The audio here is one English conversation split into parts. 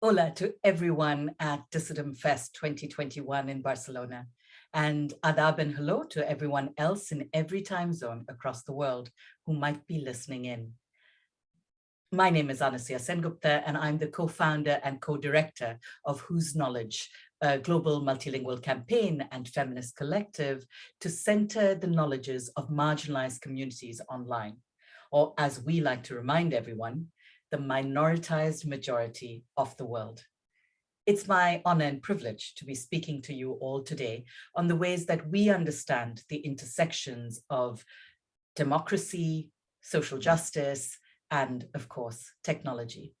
Hola to everyone at Dissident Fest 2021 in Barcelona. And adab and hello to everyone else in every time zone across the world who might be listening in. My name is Anasuya Sengupta, and I'm the co-founder and co-director of Whose Knowledge, a global multilingual campaign and feminist collective to center the knowledges of marginalized communities online, or as we like to remind everyone, the minoritized majority of the world. It's my honor and privilege to be speaking to you all today on the ways that we understand the intersections of democracy, social justice, and of course, technology.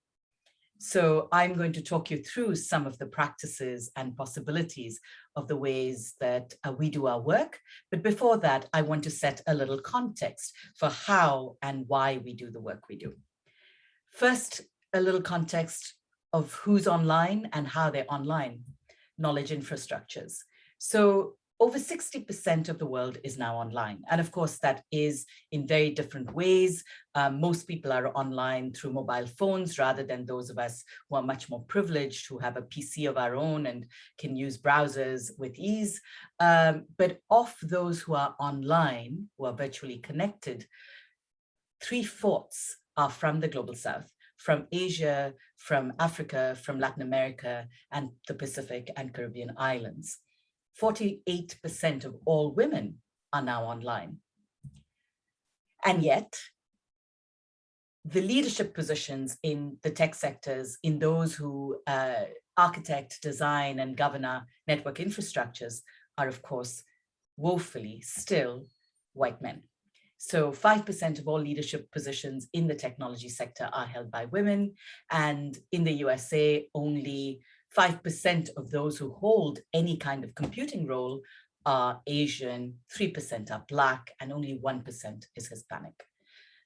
So I'm going to talk you through some of the practices and possibilities of the ways that uh, we do our work. But before that, I want to set a little context for how and why we do the work we do. First, a little context of who's online and how they're online, knowledge infrastructures. So over 60% of the world is now online. And of course, that is in very different ways. Um, most people are online through mobile phones rather than those of us who are much more privileged, who have a PC of our own and can use browsers with ease. Um, but of those who are online, who are virtually connected, three-fourths are from the Global South, from Asia, from Africa, from Latin America, and the Pacific and Caribbean islands. 48% of all women are now online. And yet, the leadership positions in the tech sectors, in those who uh, architect, design, and govern our network infrastructures are, of course, woefully still white men. So 5% of all leadership positions in the technology sector are held by women. And in the USA, only 5% of those who hold any kind of computing role are Asian, 3% are Black, and only 1% is Hispanic.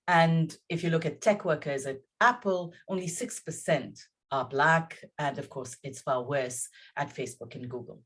And if you look at tech workers at Apple, only 6% are Black. And of course, it's far worse at Facebook and Google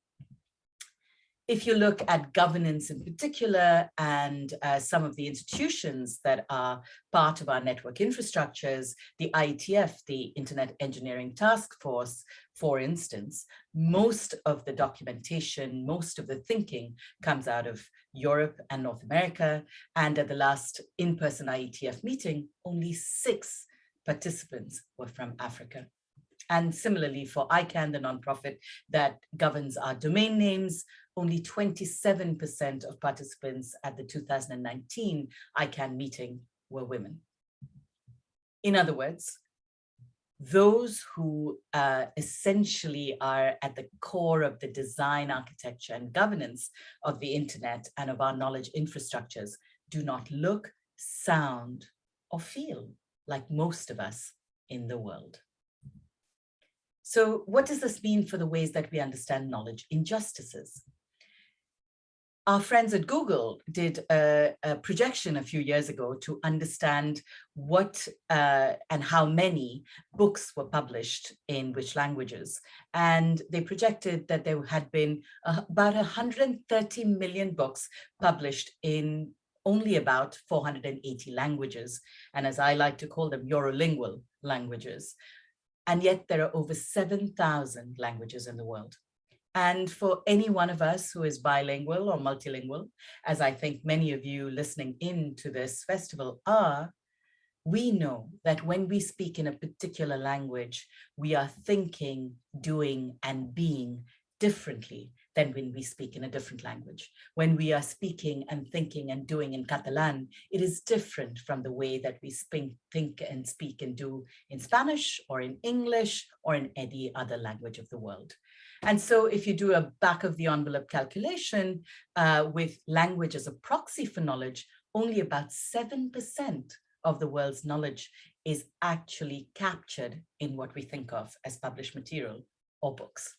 if you look at governance in particular and uh, some of the institutions that are part of our network infrastructures, the IETF, the Internet Engineering Task Force, for instance, most of the documentation, most of the thinking comes out of Europe and North America. And at the last in-person IETF meeting, only six participants were from Africa. And similarly for ICANN, the nonprofit that governs our domain names, only 27% of participants at the 2019 ICANN meeting were women. In other words, those who uh, essentially are at the core of the design, architecture, and governance of the internet and of our knowledge infrastructures do not look, sound, or feel like most of us in the world. So what does this mean for the ways that we understand knowledge injustices? Our friends at Google did a, a projection a few years ago to understand what uh, and how many books were published in which languages. And they projected that there had been uh, about 130 million books published in only about 480 languages. And as I like to call them, Eurolingual languages. And yet there are over 7,000 languages in the world. And for any one of us who is bilingual or multilingual, as I think many of you listening in to this festival are, we know that when we speak in a particular language, we are thinking, doing, and being differently than when we speak in a different language. When we are speaking and thinking and doing in Catalan, it is different from the way that we speak, think and speak and do in Spanish or in English or in any other language of the world. And so if you do a back of the envelope calculation uh, with language as a proxy for knowledge, only about 7% of the world's knowledge is actually captured in what we think of as published material or books.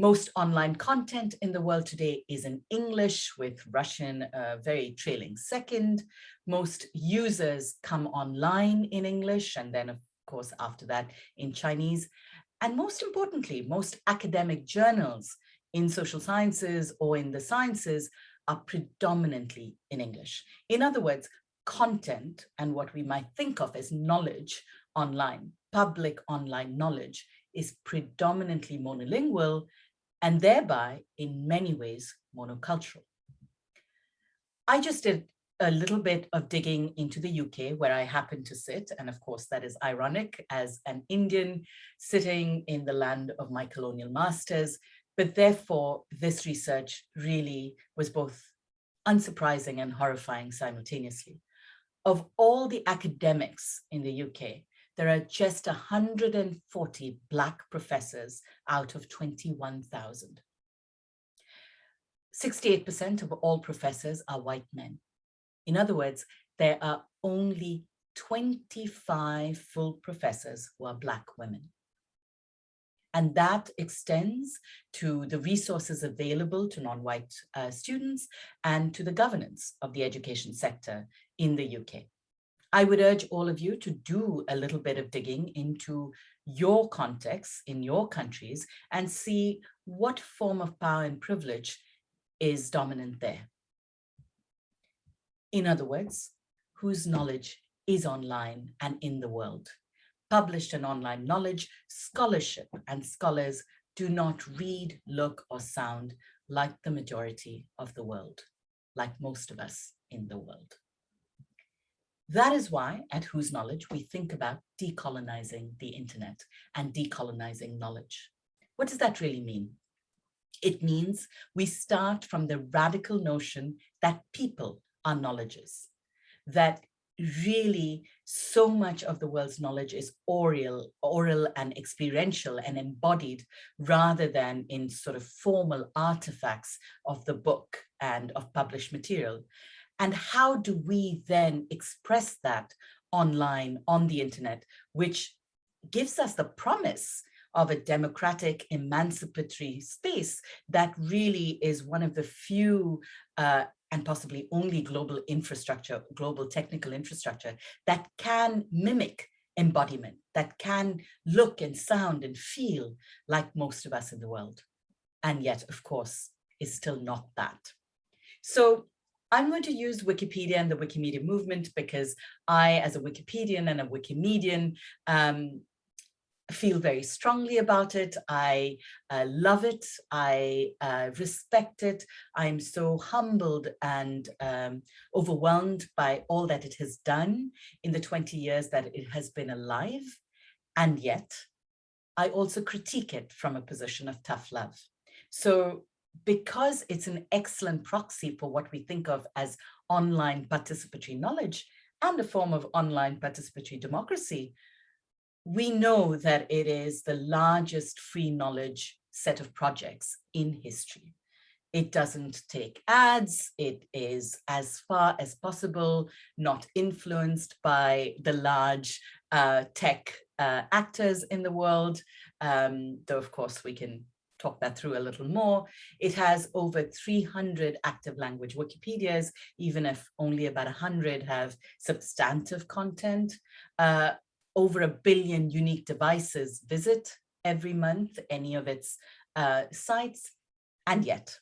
Most online content in the world today is in English with Russian uh, very trailing second. Most users come online in English and then of course after that in Chinese. And most importantly, most academic journals in social sciences or in the sciences are predominantly in English. In other words, content and what we might think of as knowledge online, public online knowledge is predominantly monolingual and thereby in many ways monocultural. I just did a little bit of digging into the UK where I happen to sit. And of course, that is ironic as an Indian sitting in the land of my colonial masters. But therefore, this research really was both unsurprising and horrifying simultaneously. Of all the academics in the UK, there are just 140 Black professors out of 21,000. 68% of all professors are white men. In other words, there are only 25 full professors who are Black women. And that extends to the resources available to non-white uh, students and to the governance of the education sector in the UK. I would urge all of you to do a little bit of digging into your context in your countries and see what form of power and privilege is dominant there. In other words, whose knowledge is online and in the world. Published and online knowledge, scholarship and scholars do not read, look or sound like the majority of the world, like most of us in the world. That is why at Whose Knowledge, we think about decolonizing the internet and decolonizing knowledge. What does that really mean? It means we start from the radical notion that people are knowledges, that really so much of the world's knowledge is oral, oral and experiential and embodied rather than in sort of formal artifacts of the book and of published material. And how do we then express that online on the internet, which gives us the promise of a democratic, emancipatory space that really is one of the few uh, and possibly only global infrastructure, global technical infrastructure that can mimic embodiment, that can look and sound and feel like most of us in the world. And yet, of course, is still not that. So I'm going to use Wikipedia and the Wikimedia movement because I, as a Wikipedian and a Wikimedian, um, feel very strongly about it. I uh, love it. I uh, respect it. I'm so humbled and um, overwhelmed by all that it has done in the 20 years that it has been alive. And yet, I also critique it from a position of tough love. So because it's an excellent proxy for what we think of as online participatory knowledge and a form of online participatory democracy, we know that it is the largest free knowledge set of projects in history. It doesn't take ads. It is as far as possible not influenced by the large uh, tech uh, actors in the world, um, though of course we can talk that through a little more. It has over 300 active language Wikipedias, even if only about 100 have substantive content. Uh, over a billion unique devices visit every month any of its uh, sites. And yet,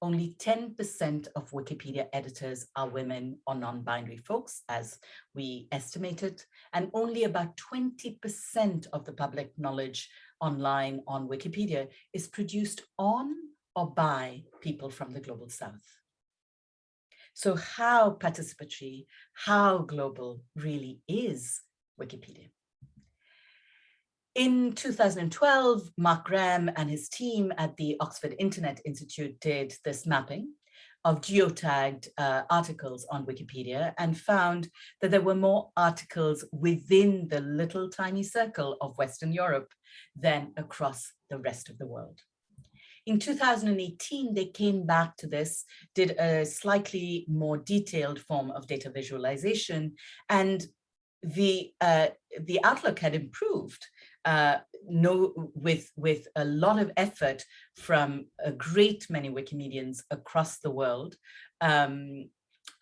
only 10% of Wikipedia editors are women or non-binary folks, as we estimated, and only about 20% of the public knowledge online on Wikipedia is produced on or by people from the Global South. So how participatory, how global really is Wikipedia? In 2012, Mark Graham and his team at the Oxford Internet Institute did this mapping of geotagged uh, articles on Wikipedia and found that there were more articles within the little tiny circle of Western Europe than across the rest of the world. In 2018, they came back to this, did a slightly more detailed form of data visualization, and the, uh, the outlook had improved uh, no, with, with a lot of effort from a great many Wikimedians across the world. Um,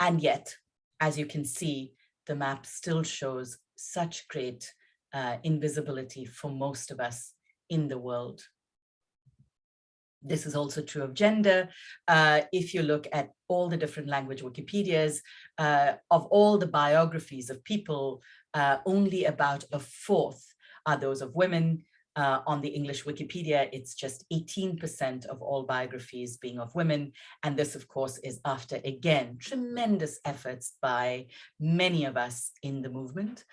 and yet, as you can see, the map still shows such great uh, invisibility for most of us in the world. This is also true of gender. Uh, if you look at all the different language Wikipedias, uh, of all the biographies of people, uh, only about a fourth are those of women. Uh, on the English Wikipedia, it's just 18% of all biographies being of women. And this, of course, is after, again, tremendous efforts by many of us in the movement.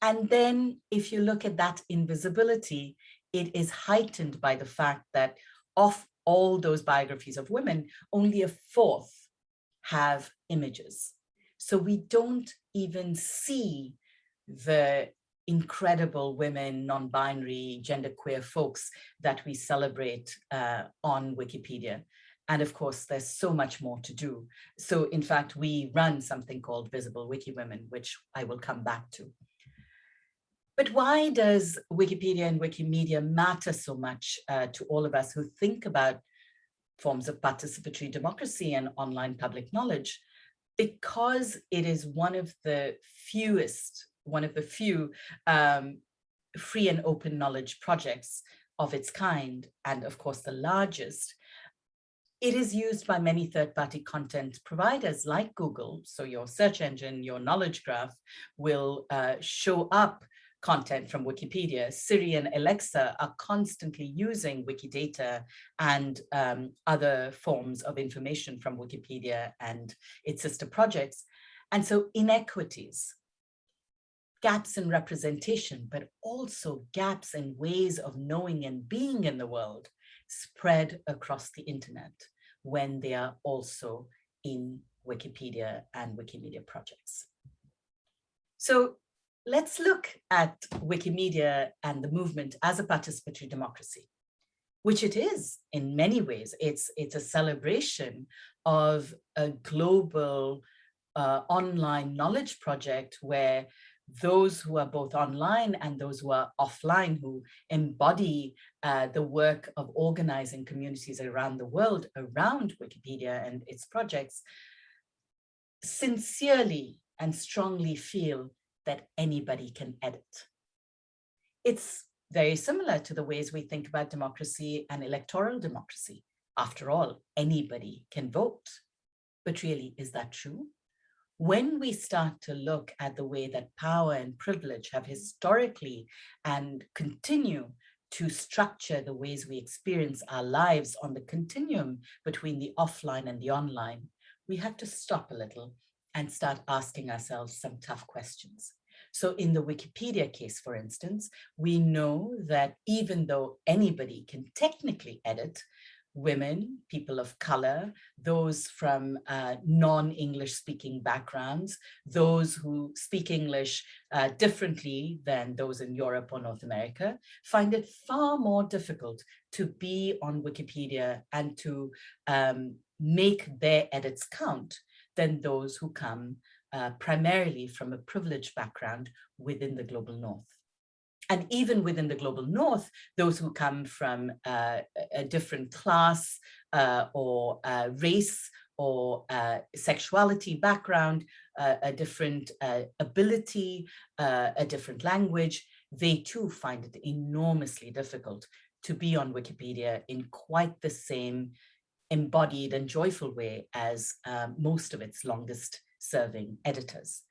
And then if you look at that invisibility, it is heightened by the fact that of all those biographies of women, only a fourth have images. So we don't even see the incredible women, non-binary, genderqueer folks that we celebrate uh, on Wikipedia. And of course, there's so much more to do. So in fact, we run something called Visible Wiki Women, which I will come back to. But why does Wikipedia and Wikimedia matter so much uh, to all of us who think about forms of participatory democracy and online public knowledge? Because it is one of the fewest, one of the few um, free and open knowledge projects of its kind, and of course the largest, it is used by many third-party content providers like Google. So your search engine, your knowledge graph will uh, show up content from Wikipedia, Siri and Alexa are constantly using Wikidata and um, other forms of information from Wikipedia and its sister projects. And so inequities, gaps in representation, but also gaps in ways of knowing and being in the world spread across the internet when they are also in Wikipedia and Wikimedia projects. So let's look at Wikimedia and the movement as a participatory democracy, which it is in many ways. It's, it's a celebration of a global uh, online knowledge project where those who are both online and those who are offline who embody uh, the work of organizing communities around the world around Wikipedia and its projects sincerely and strongly feel that anybody can edit. It's very similar to the ways we think about democracy and electoral democracy. After all, anybody can vote. But really, is that true? When we start to look at the way that power and privilege have historically and continue to structure the ways we experience our lives on the continuum between the offline and the online, we have to stop a little and start asking ourselves some tough questions. So in the Wikipedia case, for instance, we know that even though anybody can technically edit, women, people of color, those from uh, non-English speaking backgrounds, those who speak English uh, differently than those in Europe or North America, find it far more difficult to be on Wikipedia and to um, make their edits count than those who come uh, primarily from a privileged background within the global north. And even within the global north, those who come from uh, a different class uh, or uh, race or uh, sexuality background, uh, a different ability, a different language, they too find it enormously difficult to be on Wikipedia in quite the same embodied and joyful way as most of its longest serving editors.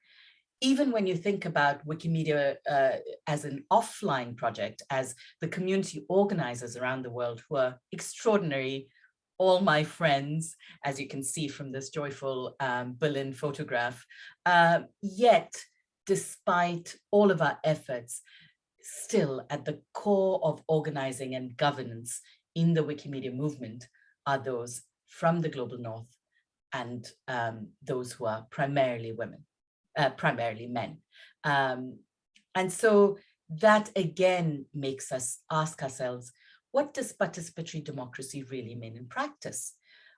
Even when you think about Wikimedia uh, as an offline project, as the community organizers around the world who are extraordinary, all my friends, as you can see from this joyful um, Berlin photograph, uh, yet despite all of our efforts, still at the core of organizing and governance in the Wikimedia movement are those from the global north and um, those who are primarily women, uh, primarily men. Um, and so that again makes us ask ourselves, what does participatory democracy really mean in practice?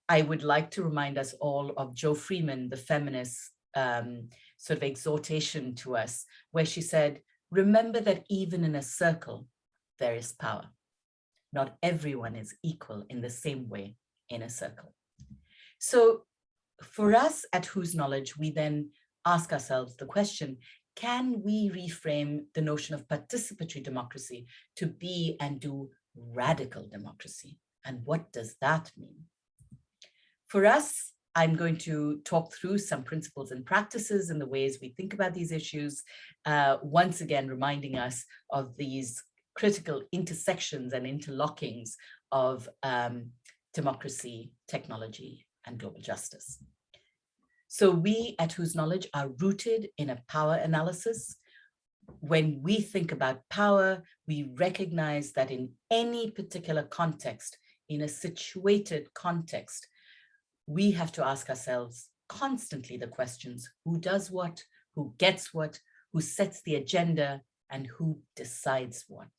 I would like to remind us all of Jo Freeman, the feminist um, sort of exhortation to us, where she said, remember that even in a circle, there is power. Not everyone is equal in the same way in a circle. So for us at Whose Knowledge, we then ask ourselves the question, can we reframe the notion of participatory democracy to be and do radical democracy? And what does that mean? For us, I'm going to talk through some principles and practices and the ways we think about these issues, uh, once again reminding us of these critical intersections and interlockings of um, democracy, technology, and global justice. So we at Whose Knowledge are rooted in a power analysis. When we think about power, we recognize that in any particular context, in a situated context, we have to ask ourselves constantly the questions, who does what, who gets what, who sets the agenda, and who decides what.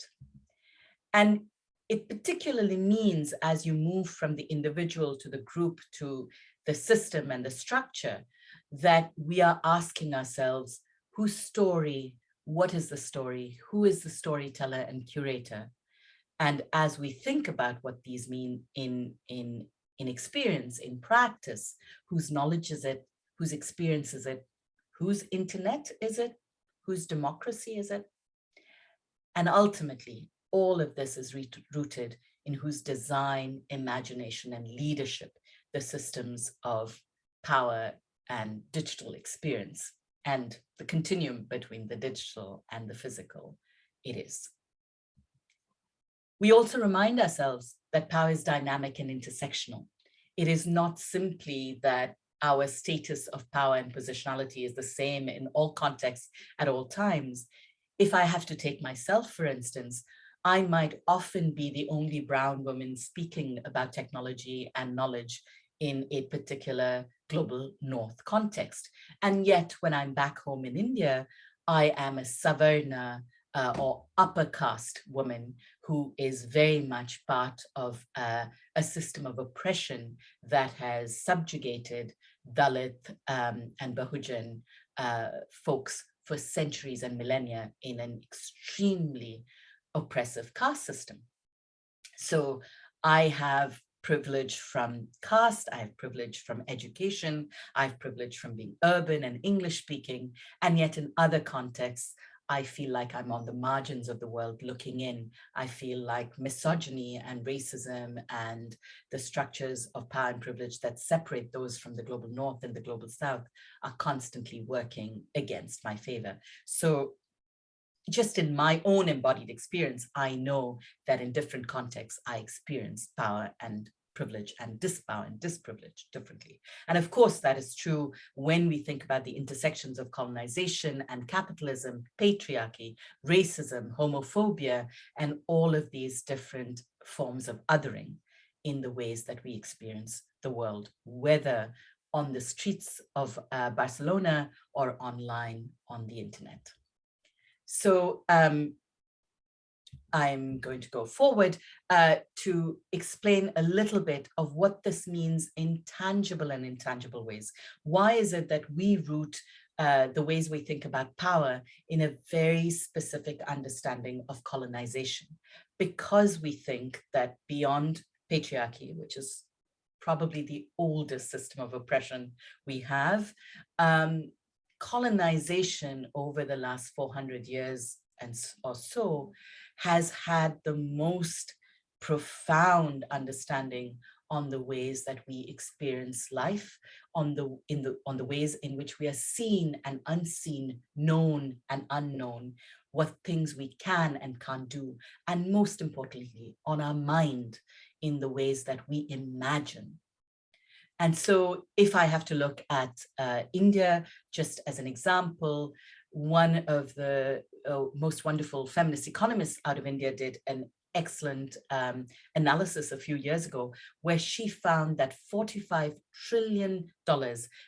And it particularly means as you move from the individual to the group to the system and the structure, that we are asking ourselves, whose story, what is the story, who is the storyteller and curator? And as we think about what these mean in, in in experience, in practice, whose knowledge is it, whose experience is it, whose internet is it, whose democracy is it? And ultimately, all of this is rooted in whose design, imagination, and leadership the systems of power and digital experience and the continuum between the digital and the physical it is. We also remind ourselves that power is dynamic and intersectional. It is not simply that our status of power and positionality is the same in all contexts at all times. If I have to take myself, for instance, I might often be the only brown woman speaking about technology and knowledge in a particular global north context. And yet when I'm back home in India, I am a Savarna uh, or upper caste woman who is very much part of uh, a system of oppression that has subjugated Dalit um, and Bahujan uh, folks for centuries and millennia in an extremely oppressive caste system. So I have privilege from caste, I have privilege from education, I have privilege from being urban and English speaking, and yet in other contexts, I feel like I'm on the margins of the world looking in. I feel like misogyny and racism and the structures of power and privilege that separate those from the global north and the global south are constantly working against my favor. So just in my own embodied experience, I know that in different contexts, I experience power and privilege and dispower and disprivilege differently. And of course, that is true when we think about the intersections of colonization and capitalism, patriarchy, racism, homophobia, and all of these different forms of othering in the ways that we experience the world, whether on the streets of uh, Barcelona or online on the internet. So um, I'm going to go forward uh, to explain a little bit of what this means in tangible and intangible ways. Why is it that we root uh, the ways we think about power in a very specific understanding of colonization? Because we think that beyond patriarchy, which is probably the oldest system of oppression we have, um, colonization over the last 400 years and or so has had the most profound understanding on the ways that we experience life, on the in the on the ways in which we are seen and unseen, known and unknown, what things we can and can't do, and most importantly, on our mind in the ways that we imagine. And so if I have to look at uh, India, just as an example, one of the uh, most wonderful feminist economists out of India did an excellent um, analysis a few years ago, where she found that $45 trillion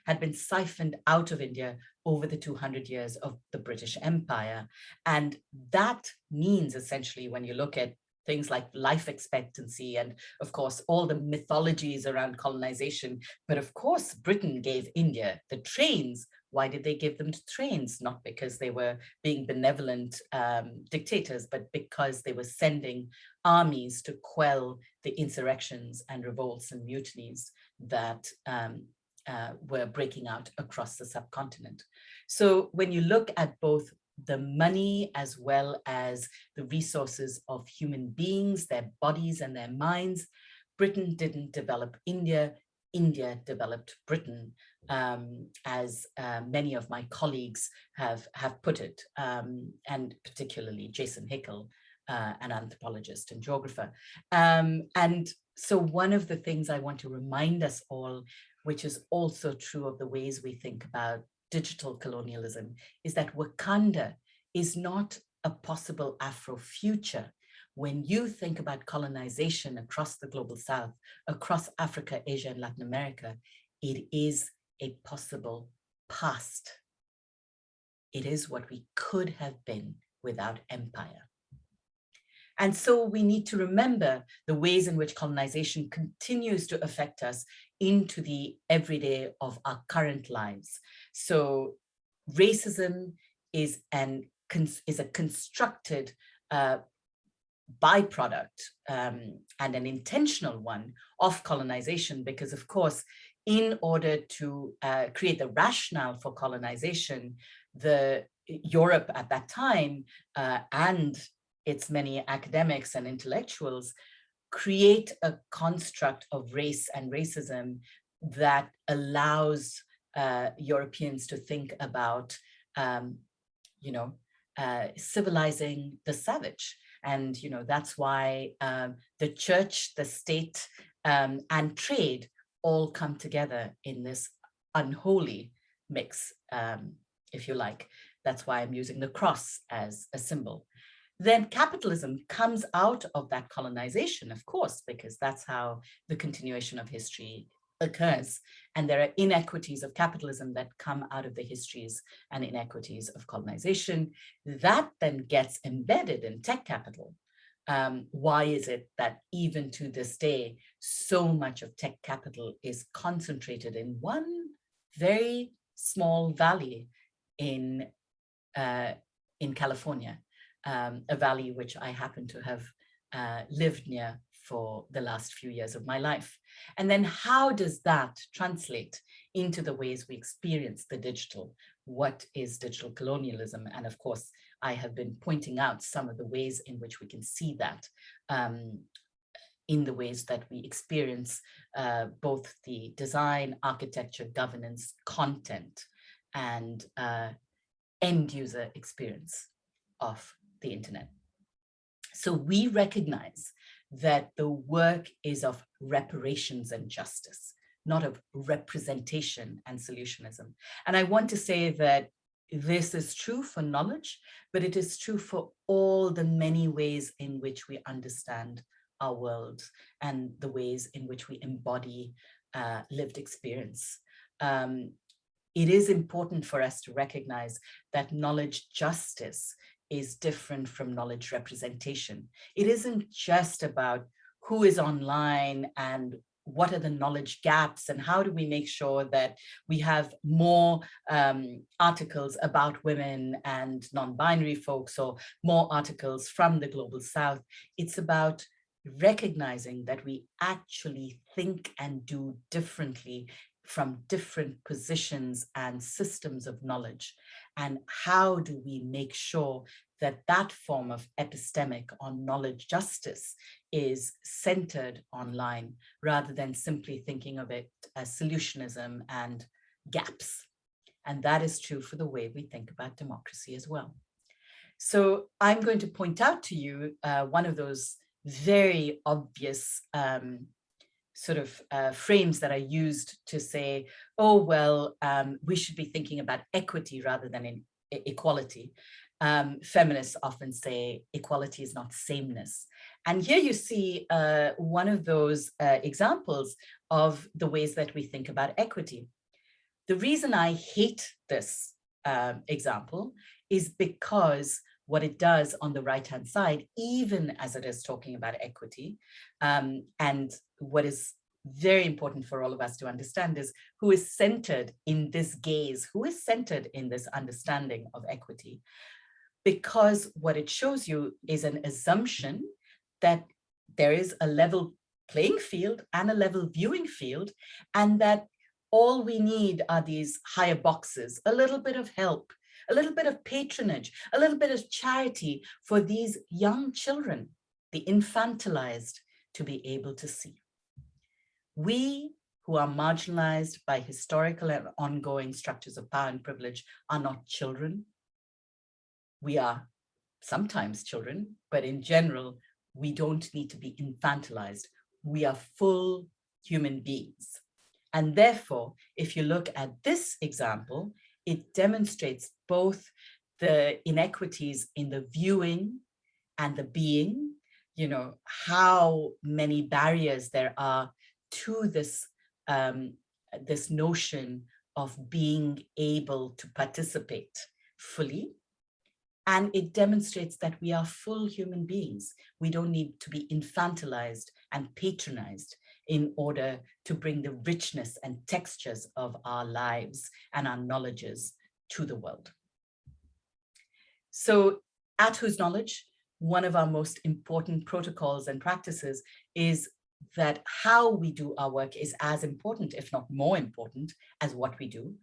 had been siphoned out of India over the 200 years of the British Empire. And that means essentially, when you look at things like life expectancy and of course all the mythologies around colonization but of course Britain gave India the trains why did they give them to trains? Not because they were being benevolent um, dictators, but because they were sending armies to quell the insurrections and revolts and mutinies that um, uh, were breaking out across the subcontinent. So when you look at both the money as well as the resources of human beings, their bodies and their minds, Britain didn't develop India, India developed Britain, um, as uh, many of my colleagues have, have put it, um, and particularly Jason Hickel, uh, an anthropologist and geographer. Um, and so one of the things I want to remind us all, which is also true of the ways we think about digital colonialism, is that Wakanda is not a possible Afro future. When you think about colonization across the global South, across Africa, Asia, and Latin America, it is a possible past. It is what we could have been without empire. And so we need to remember the ways in which colonization continues to affect us into the everyday of our current lives. So racism is, an, is a constructed uh, byproduct um, and an intentional one of colonization because of course in order to uh, create the rationale for colonization the Europe at that time uh, and its many academics and intellectuals create a construct of race and racism that allows uh, Europeans to think about, um, you know, uh, civilizing the savage. And, you know, that's why um, the church, the state, um, and trade all come together in this unholy mix, um, if you like. That's why I'm using the cross as a symbol then capitalism comes out of that colonization, of course, because that's how the continuation of history occurs. And there are inequities of capitalism that come out of the histories and inequities of colonization. That then gets embedded in tech capital. Um, why is it that even to this day, so much of tech capital is concentrated in one very small valley in, uh, in California? Um, a valley which I happen to have uh, lived near for the last few years of my life. And then how does that translate into the ways we experience the digital? What is digital colonialism? And of course, I have been pointing out some of the ways in which we can see that um, in the ways that we experience uh, both the design, architecture, governance, content, and uh, end user experience of the internet. So we recognize that the work is of reparations and justice, not of representation and solutionism. And I want to say that this is true for knowledge, but it is true for all the many ways in which we understand our world and the ways in which we embody uh, lived experience. Um, it is important for us to recognize that knowledge justice is different from knowledge representation. It isn't just about who is online and what are the knowledge gaps and how do we make sure that we have more um, articles about women and non-binary folks or more articles from the global south. It's about recognizing that we actually think and do differently from different positions and systems of knowledge? And how do we make sure that that form of epistemic on knowledge justice is centered online rather than simply thinking of it as solutionism and gaps. And that is true for the way we think about democracy as well. So I'm going to point out to you uh, one of those very obvious um, sort of uh, frames that are used to say, oh, well, um, we should be thinking about equity rather than in equality. Um, feminists often say equality is not sameness. And here you see uh, one of those uh, examples of the ways that we think about equity. The reason I hate this uh, example is because what it does on the right hand side, even as it is talking about equity, um, and what is very important for all of us to understand is who is centered in this gaze, who is centered in this understanding of equity. Because what it shows you is an assumption that there is a level playing field and a level viewing field, and that all we need are these higher boxes, a little bit of help, a little bit of patronage, a little bit of charity for these young children, the infantilized, to be able to see. We who are marginalized by historical and ongoing structures of power and privilege are not children. We are sometimes children, but in general, we don't need to be infantilized. We are full human beings. And therefore, if you look at this example, it demonstrates both the inequities in the viewing and the being, you know, how many barriers there are to this, um, this notion of being able to participate fully. And it demonstrates that we are full human beings. We don't need to be infantilized and patronized in order to bring the richness and textures of our lives and our knowledges to the world. So at Whose Knowledge, one of our most important protocols and practices is that how we do our work is as important, if not more important, as what we do.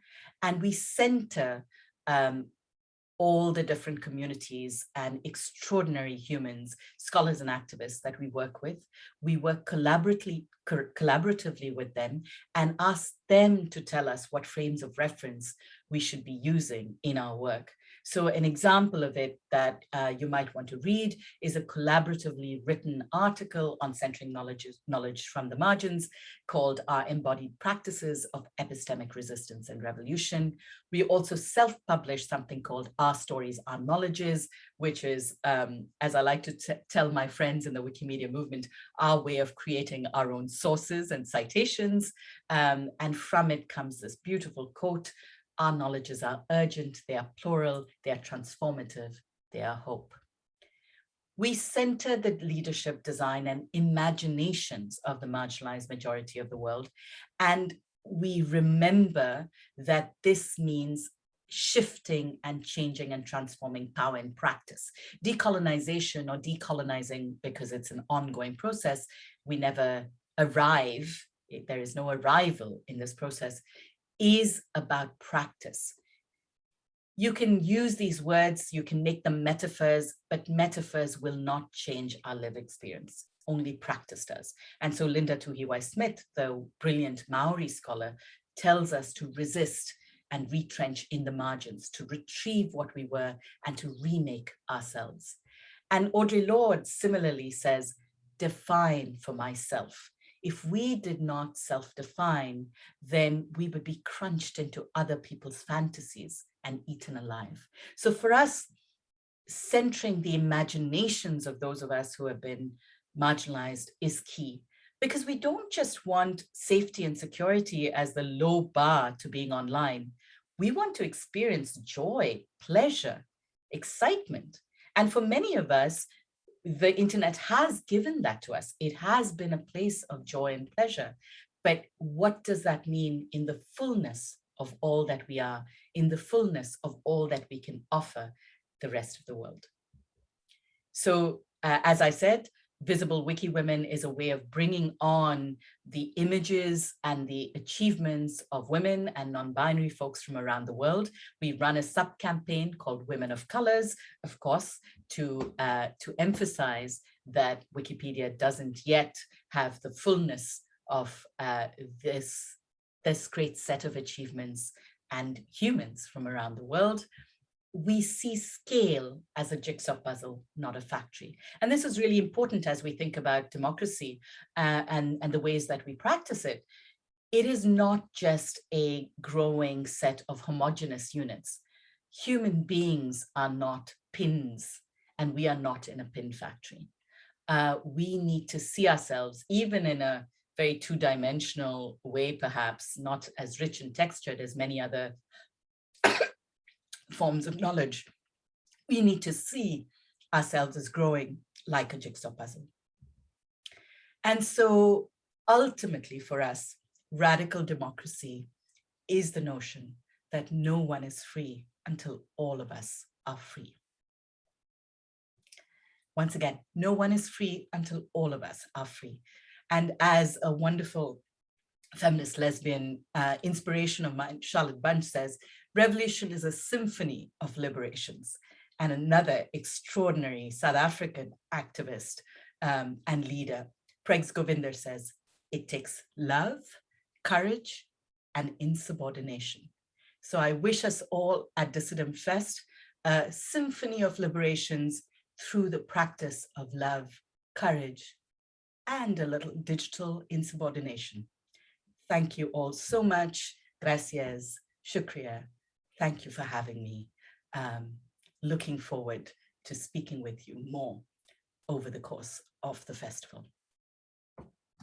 And we center um, all the different communities and extraordinary humans, scholars and activists that we work with. We work collaboratively, collaboratively with them and ask them to tell us what frames of reference we should be using in our work. So an example of it that uh, you might want to read is a collaboratively written article on centering knowledge, knowledge from the margins called Our Embodied Practices of Epistemic Resistance and Revolution. We also self-published something called Our Stories, Our Knowledges, which is, um, as I like to tell my friends in the Wikimedia movement, our way of creating our own sources and citations. Um, and from it comes this beautiful quote our knowledges are urgent, they are plural, they are transformative, they are hope. We center the leadership design and imaginations of the marginalized majority of the world. And we remember that this means shifting and changing and transforming power in practice. Decolonization or decolonizing, because it's an ongoing process, we never arrive, there is no arrival in this process, is about practice. You can use these words, you can make them metaphors, but metaphors will not change our lived experience. Only practice does. And so Linda Tuhiwai-Smith, the brilliant Maori scholar, tells us to resist and retrench in the margins, to retrieve what we were and to remake ourselves. And Audre Lorde similarly says, define for myself if we did not self-define, then we would be crunched into other people's fantasies and eaten alive. So for us, centering the imaginations of those of us who have been marginalized is key because we don't just want safety and security as the low bar to being online. We want to experience joy, pleasure, excitement. And for many of us, the internet has given that to us. It has been a place of joy and pleasure. But what does that mean in the fullness of all that we are, in the fullness of all that we can offer the rest of the world? So uh, as I said, Visible Wiki Women is a way of bringing on the images and the achievements of women and non-binary folks from around the world. We run a sub-campaign called Women of Colors, of course, to, uh, to emphasize that Wikipedia doesn't yet have the fullness of uh, this, this great set of achievements and humans from around the world we see scale as a jigsaw puzzle, not a factory. And this is really important as we think about democracy uh, and, and the ways that we practice it. It is not just a growing set of homogenous units. Human beings are not pins and we are not in a pin factory. Uh, we need to see ourselves even in a very two-dimensional way, perhaps not as rich and textured as many other forms of knowledge, we need to see ourselves as growing like a jigsaw puzzle. And so ultimately for us, radical democracy is the notion that no one is free until all of us are free. Once again, no one is free until all of us are free. And as a wonderful feminist lesbian uh, inspiration of mine, Charlotte Bunch says, Revolution is a symphony of liberations. And another extraordinary South African activist um, and leader, Pregs Govender says, It takes love, courage, and insubordination. So I wish us all at Dissident Fest a symphony of liberations through the practice of love, courage, and a little digital insubordination. Thank you all so much. Gracias, shukriya. Thank you for having me. Um, looking forward to speaking with you more over the course of the festival.